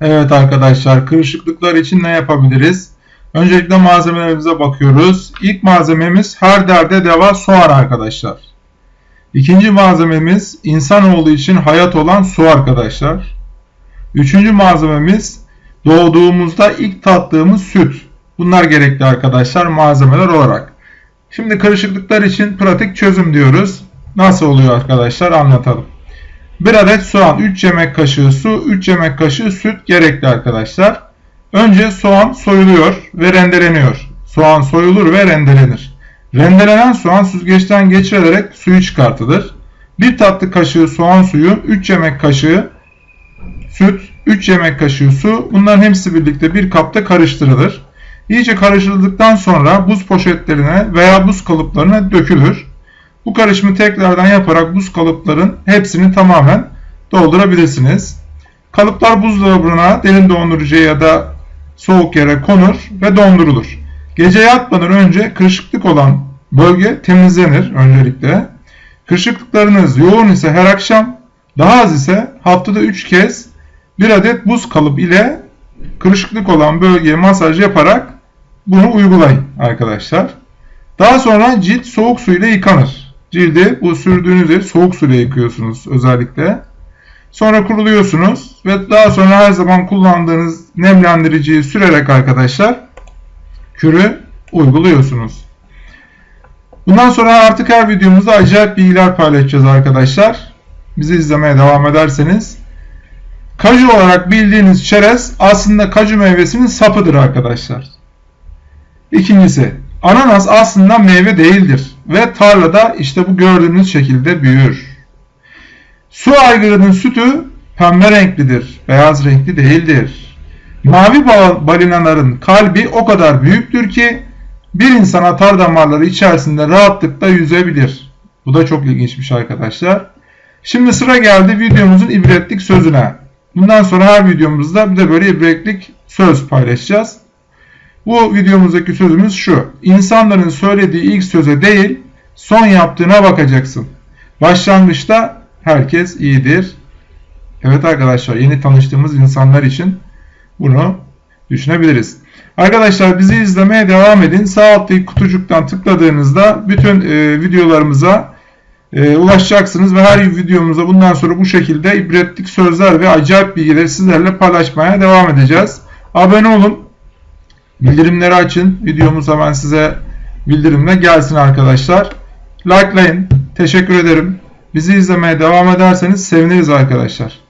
Evet arkadaşlar kırışıklıklar için ne yapabiliriz? Öncelikle malzemelerimize bakıyoruz. İlk malzememiz her derde deva soğan arkadaşlar. İkinci malzememiz insanoğlu için hayat olan su arkadaşlar. Üçüncü malzememiz doğduğumuzda ilk tattığımız süt. Bunlar gerekli arkadaşlar malzemeler olarak. Şimdi karışıklıklar için pratik çözüm diyoruz. Nasıl oluyor arkadaşlar anlatalım. 1 adet soğan, 3 yemek kaşığı su, 3 yemek kaşığı süt gerekli arkadaşlar. Önce soğan soyuluyor ve rendeleniyor. Soğan soyulur ve rendelenir. Rendelenen soğan süzgeçten geçirilerek suyu çıkartılır. 1 tatlı kaşığı soğan suyu, 3 yemek kaşığı süt, 3 yemek kaşığı su bunların hepsi birlikte bir kapta karıştırılır. İyice karıştırıldıktan sonra buz poşetlerine veya buz kalıplarına dökülür. Bu karışımı tekrardan yaparak buz kalıpların hepsini tamamen doldurabilirsiniz. Kalıplar buzdolabına, derin dondurucuya ya da soğuk yere konur ve dondurulur. Gece yatmadan önce kırışıklık olan bölge temizlenir öncelikle. Kırışıklıklarınız yoğun ise her akşam, daha az ise haftada 3 kez bir adet buz kalıp ile kırışıklık olan bölgeye masaj yaparak bunu uygulayın arkadaşlar. Daha sonra cilt soğuk su ile yıkanır. Cildi bu sürdüğünüz yeri soğuk su ile yıkıyorsunuz özellikle. Sonra kuruluyorsunuz ve daha sonra her zaman kullandığınız nemlendiriciyi sürerek arkadaşlar kürü uyguluyorsunuz. Bundan sonra artık her videomuzda acayip bilgiler paylaşacağız arkadaşlar. Bizi izlemeye devam ederseniz. Kaju olarak bildiğiniz çerez aslında kaju meyvesinin sapıdır arkadaşlar. İkincisi, ananas aslında meyve değildir ve tarlada işte bu gördüğünüz şekilde büyür. Su aygırının sütü pembe renklidir, beyaz renkli değildir. Mavi balinaların kalbi o kadar büyüktür ki bir insan atar damarları içerisinde rahatlıkla yüzebilir. Bu da çok ilginçmiş arkadaşlar. Şimdi sıra geldi videomuzun ibretlik sözüne. Bundan sonra her videomuzda bir de böyle ibretlik söz paylaşacağız. Bu videomuzdaki sözümüz şu. İnsanların söylediği ilk söze değil, son yaptığına bakacaksın. Başlangıçta herkes iyidir. Evet arkadaşlar yeni tanıştığımız insanlar için bunu düşünebiliriz. Arkadaşlar bizi izlemeye devam edin. Sağ alttaki kutucuktan tıkladığınızda bütün e, videolarımıza e, ulaşacaksınız ve her videomuzda bundan sonra bu şekilde ibretlik sözler ve acayip bilgileri sizlerle paylaşmaya devam edeceğiz. Abone olun. Bildirimleri açın. Videomuz hemen size bildirimle gelsin arkadaşlar. Likelayın. Teşekkür ederim. Bizi izlemeye devam ederseniz seviniriz arkadaşlar.